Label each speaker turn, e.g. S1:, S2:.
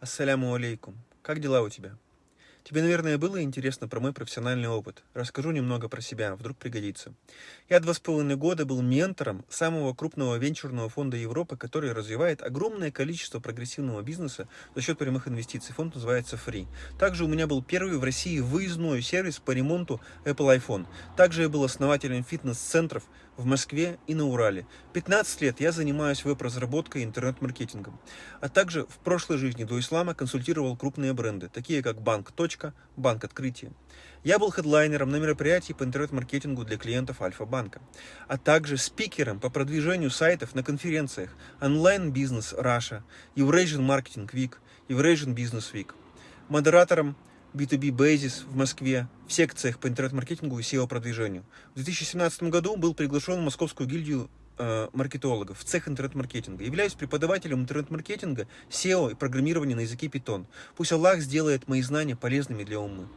S1: Ассаляму алейкум. Как дела у тебя? Тебе, наверное, было интересно про мой профессиональный опыт. Расскажу немного про себя, вдруг пригодится. Я два с половиной года был ментором самого крупного венчурного фонда Европы, который развивает огромное количество прогрессивного бизнеса за счет прямых инвестиций. Фонд называется Free. Также у меня был первый в России выездной сервис по ремонту Apple iPhone. Также я был основателем фитнес-центров в Москве и на Урале. 15 лет я занимаюсь веб-разработкой и интернет-маркетингом. А также в прошлой жизни до ислама консультировал крупные бренды, такие как Банк. Банк Открытие. Я был хедлайнером на мероприятии по интернет-маркетингу для клиентов Альфа-банка, а также спикером по продвижению сайтов на конференциях Business Russia, Eurasian Marketing Week, Eurasian Business Week, модератором B2B Basis в Москве в секциях по интернет-маркетингу и SEO-продвижению. В 2017 году был приглашен в Московскую гильдию маркетологов в цех интернет-маркетинга. Являюсь преподавателем интернет-маркетинга, SEO и программирования на языке Python. Пусть Аллах сделает мои знания полезными для умы.